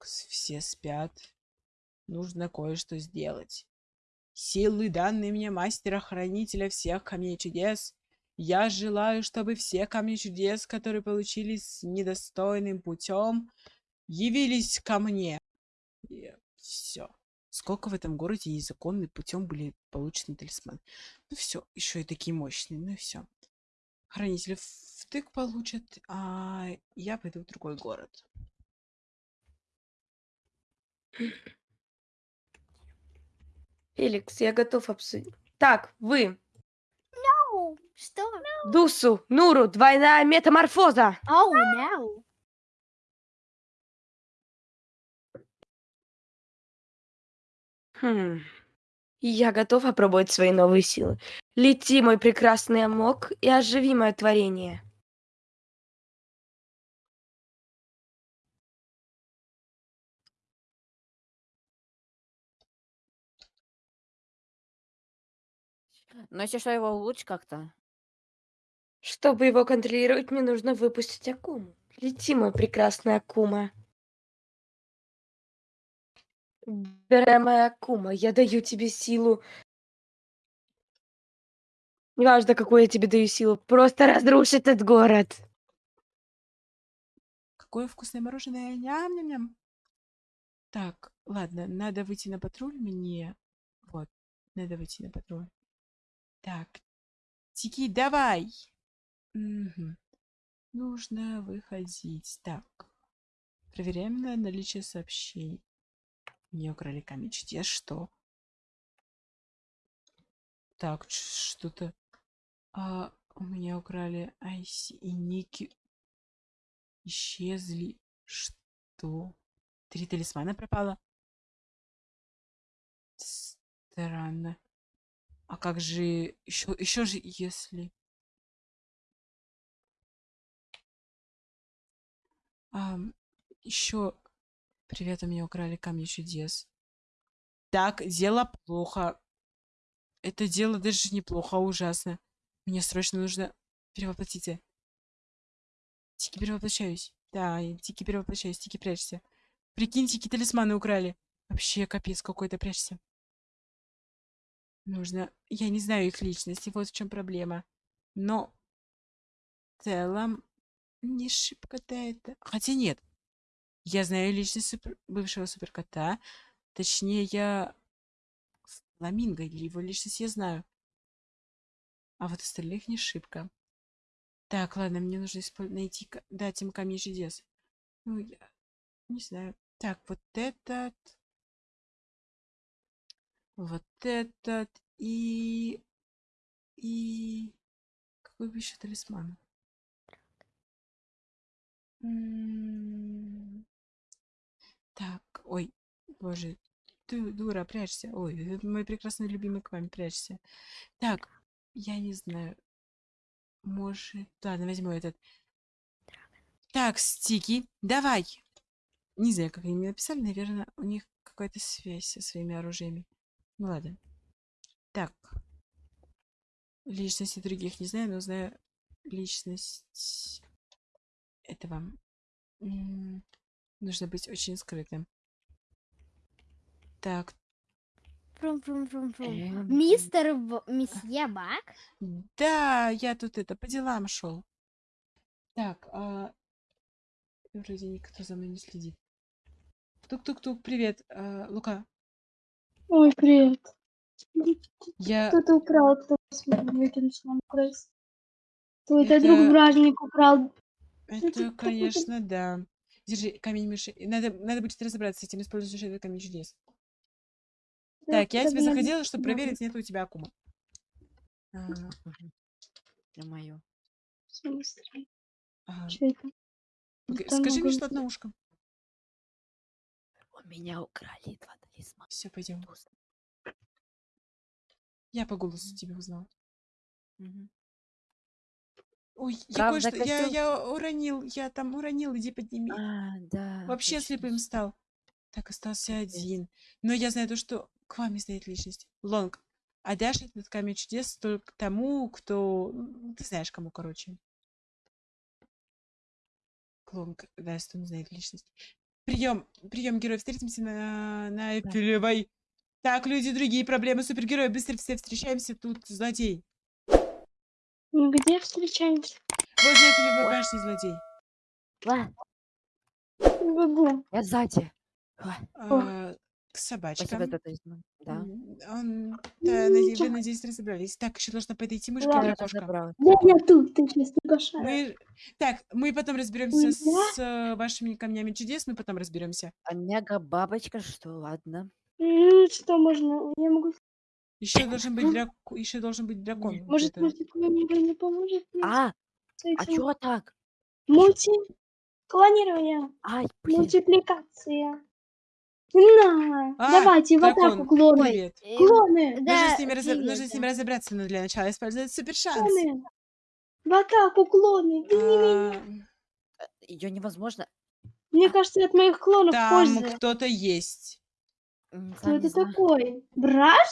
Все спят. Нужно кое-что сделать. Силы, данные мне мастера-хранителя всех камней чудес, я желаю, чтобы все камни чудес, которые получились недостойным путем, явились ко мне. И все. Сколько в этом городе незаконным путем были получены талисманы. Ну все, еще и такие мощные. Ну все. Хранители втык получат, а я пойду в другой город. Феликс, я готов обсудить. Так, вы. Оу, Что? Дусу, Нуру, двойная метаморфоза. Оу, no. Хм. Я готов опробовать свои новые силы. Лети, мой прекрасный амок, и оживи мое творение. Но если что, его улучшить как-то. Чтобы его контролировать, мне нужно выпустить Акуму. Лети, мой прекрасный Акума. Дорогая Акума, я даю тебе силу. Неважно, какую я тебе даю силу, просто разрушь этот город. Какое вкусное мороженое. Ням-ням-ням. Так, ладно, надо выйти на патруль мне. Вот, надо выйти на патруль. Так, Тики, давай. Мгм. Нужно выходить. Так, проверяем на наличие сообщений. Мне украли камень чудес, что? Так, что-то... А, у меня украли Айси и Ники. Исчезли. Что? Три талисмана пропало? Странно. А как же... Еще, еще же, если... еще... Привет, у меня украли камни чудес. Так, дело плохо. Это дело даже неплохо, а ужасно. Мне срочно нужно перевоплотиться. Тики, перевоплощаюсь. Да, Тики, перевоплощаюсь. Тики, прячься. Прикиньте, какие талисманы украли. Вообще, капец какой-то, прячься. Нужно... Я не знаю их личности, вот в чем проблема. Но в целом не шибко-то это... Хотя нет. Я знаю личность супер- бывшего суперкота. Точнее, я... Фламинго или его личность я знаю. А вот остальных не шибко. Так, ладно, мне нужно испо- найти, дать им камень чудес. Ну, я не знаю. Так, вот этот. Вот этот. И... И... Какой бы еще талисман? Так, ой, боже, ты дура, прячься. Ой, э, мой прекрасный любимый к вами, прячься. Так, я не знаю. Может... Ладно, возьму этот. Так, стики, давай. Не знаю, как они мне написали. Наверное, у них какая-то связь со своими оружиями. Ну ладно. Так. Личности других не знаю, но знаю личность этого. М, Нужно быть очень скрытым. Так, Фрум-фрум-фрум-фрум. Эм, Мистер В- Месье Бак? да, я тут это по делам шел. Так, а... Вроде никто за мной не следит. Тук-тук-тук, привет, а, Лука. Ой, привет. Я... Кто-то украл, кто выкинул нам украсть. Твой-то Это- друг бражник украл. Это, конечно, да. Держи, камень мыши. Надо, надо будет разобраться с этим, используешь этот камень чудес. Так, я тебе заходила, чтобы проверить, нет у тебя акума. А, Это мое. ага. Что это? Скажи мне что-то на ушко. У меня украли два талисмана. Все, пойдем. Я по голосу тебя узнала. Мгм. Ой, я Правда. Я, костюм? я уронил, я там уронил, иди подними. А, да. Вообще точно. слепым стал. Так, остался один. Но я знаю то, что к вам стоит личность. Лонг. А дашь этот камень чудес только тому, кто... ну, Ты знаешь, кому, короче. Лонг даст, он знает личность. Прием, прием героев. Встретимся на, на Эйфелевой. Так, люди, другие проблемы. Супергерои, быстро все встречаемся. Тут злодей. Где встречаемся? Возле Эйфелевой башни злодей. Ладно, Бегу. я сзади. А, собачкам. за талисман. Да. Он, да, наде- вы, надеюсь, разобрались. Так, еще должна подойти мышка Ладно, или кошка. Да я тут, ты сейчас не кошара. Мы... Так, мы потом разберемся Да? с вашими камнями чудес, мы потом разберемся. А мега бабочка, что ладно. Ну, что можно? Я могу... Еще должен быть драк... еще должен быть дракон. вот Может, мультиклонирование не поможет? мне А, а чё так? Мультиклонирование. Ай, блин. Мультипликация. На, А, давайте в атаку дракон, клоны. Привет. Э, Клоны, Нужно Да, с, ними разо- нужно с ними разобраться, но для начала использовать супер шанс. клоны. В атаку клоны. Да не меня. А, Ее невозможно. Мне кажется, от моих клонов там пользы. кто-то есть. Кто это знаю. такой? Брат?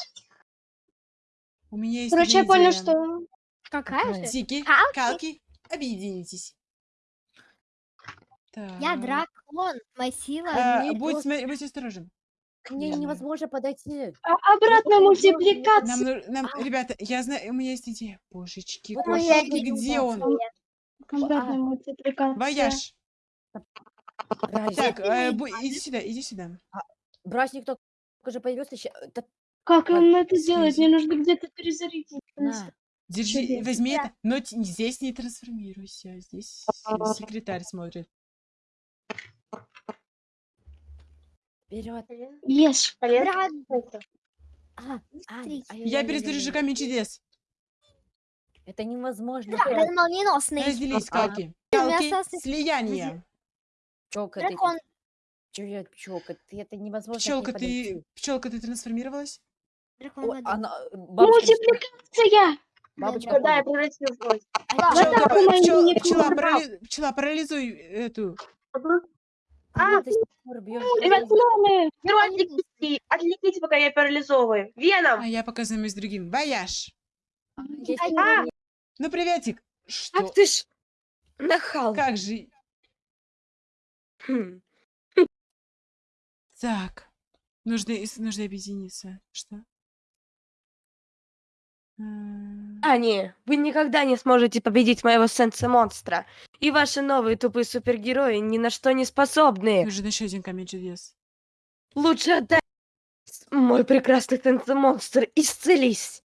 У меня есть Короче, я понял, что... Какая же? Тики, Калки? калки, объединитесь. Я Так. Моя сила. А, не будь, просто- сме- будь осторожен. К ней невозможно подойти. А, обратная Нам, мультипликация. ну- нам, ребята, я знаю, у меня есть идея. Божечки, Вот моя кошечки, идея где он? Обратная мультипликация. Вояж. Так, э, бу- иди сюда, иди сюда. брачник только уже появился. ща- да Как Вот, он это делает? Мне нужно где-то перезарядить. на. Держи, Чудесно. возьми это, но т- здесь не трансформируйся. Здесь э, секретарь смотрит. Вперед. Ешь. А, ай, Я ай. камень чудес. Это невозможно. дракон молниеносный. Разделись, А. калки. Слияние. Пчелка, ты. Дракон. Чё, пчелка, ты это невозможно. Пчелка, ты, пчелка, ты трансформировалась? Дракон О, воды. она, э, бабочка, Мультипликация! бабочка. Да, я превратилась в. А, не пчела, пчела, парализуй эту. А, ты пор бьёшь Ребят! Герой, отвлеките, отвлеките, пока я парализовываю. Веном! А я пока займусь другим. Вояж. А, если А, Ну, приветик. Что? Ах ты ж нахал. Как же? Хм. Так. Нужно, нужно объединиться. Что? А, не, вы никогда не сможете победить моего сенса-монстра. И ваши новые тупые супергерои ни на что не способны. Нужен еще один камень чудес. Лучше отдай мой прекрасный сенса-монстр. Исцелись.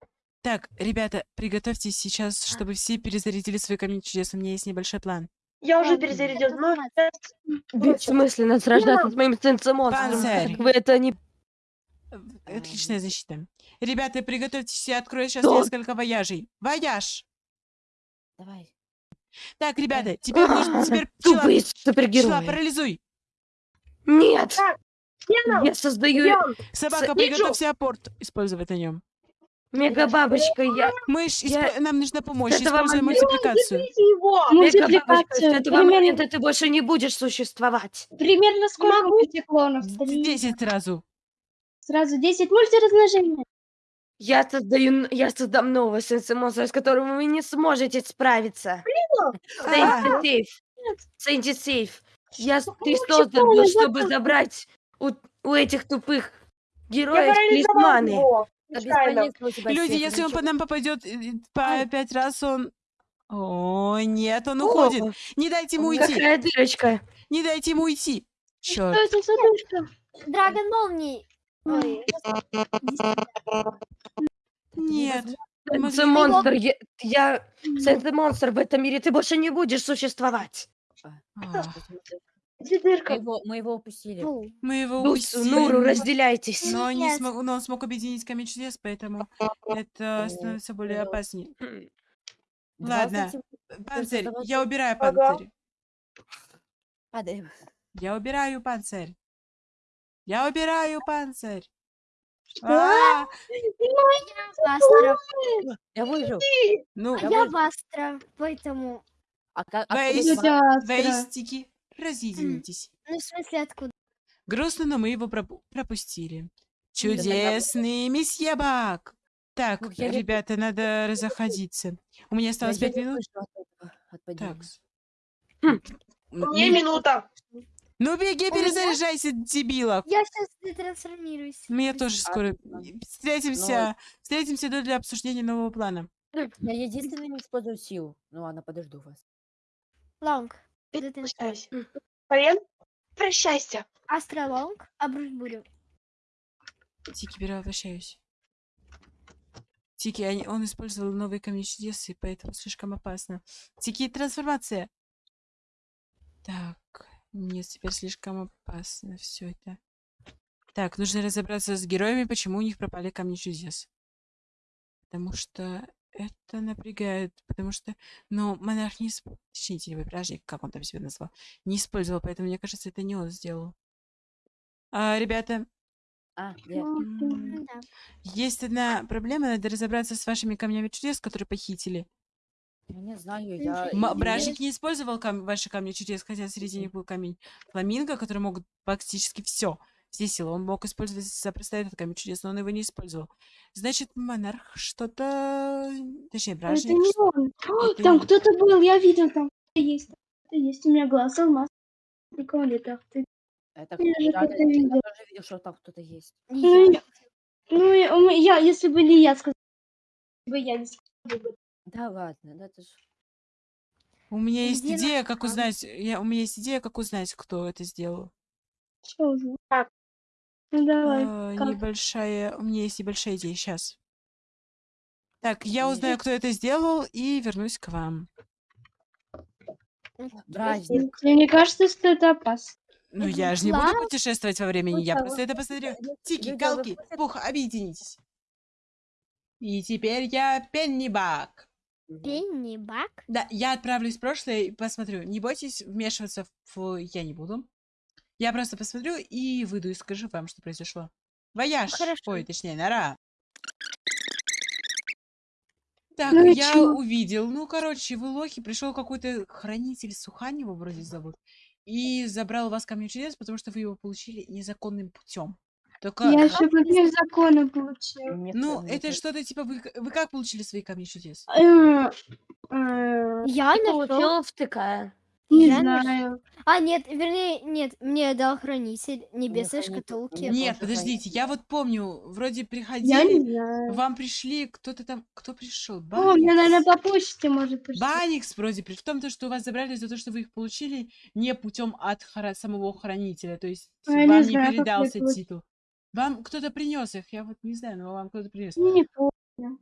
Так, ребята, приготовьтесь сейчас, чтобы все перезарядили свои камни чудес. У меня есть небольшой план. Я уже перезарядил. Сейчас- Бессмысленно сражаться с моим сенса-монстром. Вы это не... Э, Отличная защита. Ребята, приготовьтесь, я открою сейчас Что? несколько вояжей. Вояж! Давай. Так, ребята, теперь нужно... Теперь пчела, Тупые пчела, супергерои. парализуй! Нет! Я создаю! Собака, С- приготовься апорт использовать на нем. мега-бабочка. Я... Мышь, Я- испо- нам нужна помощь, используй мультипликацию. Мега-бабочка, с Мультипликация. этого Примерно, момента ты больше не будешь существовать. примерно сколько мультиклонов? Три. Десять сразу. Сразу 10 мультиразмножения. Я создаю... Я создам нового сенса-монстра, с которым вы не сможете справиться. А, Сейф. Сэнди Сейф. Я, ты создан был, чтобы забрать у, у этих тупых героев талисманы. Люди, если он ничего. по нам попадет э, по пять раз, он... О, нет, он уходит. Не дайте ему уйти. Какая дырочка. Не дайте ему уйти. Что Черт. Драгон молний. Ой, Нет. Мы- Сенса-монстр. Я, я сенса-монстр в этом мире. Ты больше не будешь существовать. А, Мы его, мы его упустили. Мы его упустили. Нуру, разделяйтесь. Но, не Нет. смог, но он смог объединить камень чудес, поэтому это становится более опаснее. Ладно. Панцирь, я убираю панцирь. Падаем. Я убираю панцирь. Я убираю панцирь. А, Астра. Я выжил. Ну, А Я я Астра. Поэтому... А как? Вейс. Тетя два? Астра. вейстики, разъединитесь. Ну, в смысле, откуда? Грустно, но мы его пропу- пропустили. Ну, Чудесный месье Бак. Так, я ребята, надо разоходиться. У меня осталось Я пять не минут. выжил от этого, от падения. Так. Хм. Н- Мне ми- минута. Ну беги, меня- перезаряжайся, дебила. Я сейчас трансформируюсь. Мне тоже скоро встретимся. Встретимся тут для обсуждения нового плана. Я единственный не использую силу. Ну ладно, подожду вас. Лонг. Ты- Прощайся. Полен, прощайся. Астролонг, обруч бурю. Тики, перевоплощаюсь. Тики, они- он использовал новые камни чудес, и поэтому слишком опасно. Тики, трансформация. Так, нет, теперь слишком опасно все это. Так, нужно разобраться с героями, почему у них пропали камни чудес. Потому что это напрягает, потому что, ну, монарх не... исп- Точнее, теневой бражник, как он там себя назвал, не использовал, поэтому, мне кажется, это не он сделал. А, ребята, А, Да. есть одна проблема, надо разобраться с вашими камнями чудес, которые похитили. Я не знаю, я... М- Бражник не использовал кам- ваши камни чудес, хотя среди них был камень фламинго, который могут практически все, все силы. Он мог использовать запросто этот камень чудес, но он его не использовал. Значит, монарх что-то... Точнее, Это бражник... не ш- он. Это Там не- кто-то был, я видел, там кто-то есть. там Кто-то есть. У меня глаз алмаз. Никого нет. ах ты. Это же я, я тоже видел, что там кто-то есть. Ну, я. Ну, я, если бы не я сказала, бы я не сказала бы. Да ладно, да это ж... У меня есть Где идея, как узнать... Я... У меня есть идея, как узнать, кто это сделал. Что? Так. Ну, давай. А, как? небольшая... У меня есть небольшая идея. Сейчас. Так, я узнаю, кто это сделал, и вернусь к вам. Бражник. Мне не кажется, что это опасно. Ну, Это я же не буду путешествовать во времени, я Ну, просто это посмотрю. Тики, галки, пух, объединитесь. И теперь я Пеннибак. Пенни Бак. Да, я отправлюсь в прошлое и посмотрю. Не бойтесь, вмешиваться в я не буду. Я просто посмотрю и выйду и скажу вам, что произошло. Вояж! хорошо. Ой, точнее, нора. Так, Ну я чё? увидел. Ну, короче, в Илохе пришел какой-то хранитель Сухань, его вроде зовут, и забрал у вас камень чудес, потому что вы его получили незаконным путем. Только, Я еще по каким законам получил. Ну, это что-то типа вы, вы как получили свои камни чудес? Э, э, Я Ты нашел. получил втыкая. Не Я знаю. А, нет, вернее, нет, мне дал хранитель небесной хранитель. шкатулки. Нет, подождите, я вот помню, вроде приходили, не вам пришли, кто-то там, кто пришел? О, мне, наверное, по почте может прийти. Баникс вроде при в том, то, что у вас забрали за то, что вы их получили не путем от хра- самого хранителя, то есть А, не вам не, знаю, передался титул. Вам кто-то принес их, я вот не знаю, но вам кто-то принес. Я не помню.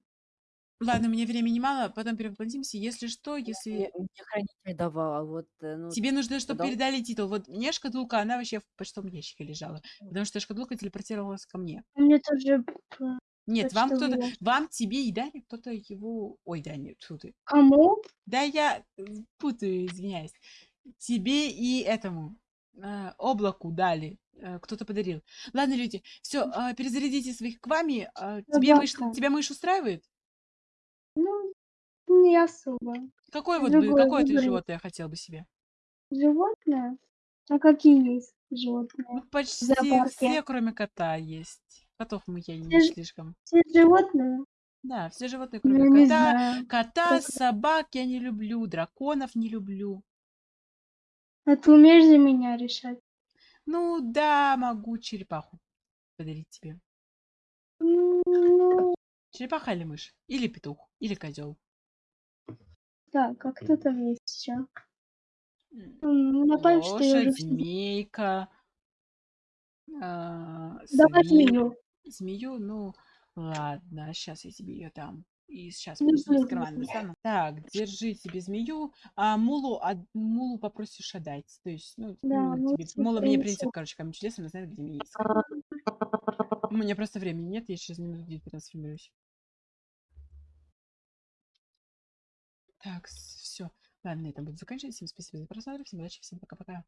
Ладно, меня времени мало, потом перевоплотимся. Если что, Мне, если мне хранитель давал, а вот... э, Ну, тебе нужно, чтобы дал? передали титул. Вот мне шкатулка, она вообще в почтовом ящике лежала, потому что шкатулка телепортировалась ко мне. Мне тоже... э, Нет, вам кто-то, вам, тебе и Дане кто-то его... Ой, да, нет, фу ты. Кому? Да я э, путаю, извиняюсь. Тебе и этому э, облаку дали. э, Кто-то подарил. Ладно, люди, все, перезарядите своих к вами. а, Тебе мышь, тебя мышь устраивает? Ну, не особо. Какое вот бы, Другое какое ты животное хотел бы себе? Животное? А какие есть Ну, животные? почти зоопарке. все, кроме кота, есть. Котов мы я Все не слишком. Все животные? Да, все животные, Ну, кроме не кота. Кота, Как- собак я не люблю, драконов не люблю. А ты умеешь за меня решать? Ну да, могу черепаху подарить тебе. Ну, Черепаха или мышь? Или петух? Или козел? так, а кто там есть еще? Напомню, что я Лошадь, уже все... змейка. а, Давай свин- змею. Змею, ну ладно, сейчас я тебе ее дам. И сейчас кармана достану. Так, держи тебе змею, а мулу, а мулу попросишь отдать. То есть, ну, Да, мула мулу тебе, мула мне принесет. короче, камень чудес, она знает, где меня есть. У меня просто времени нет, я через минут 10 трансформируюсь. Так, все. Ладно, на этом буду заканчивать. Всем спасибо за просмотр, всем удачи, всем пока-пока.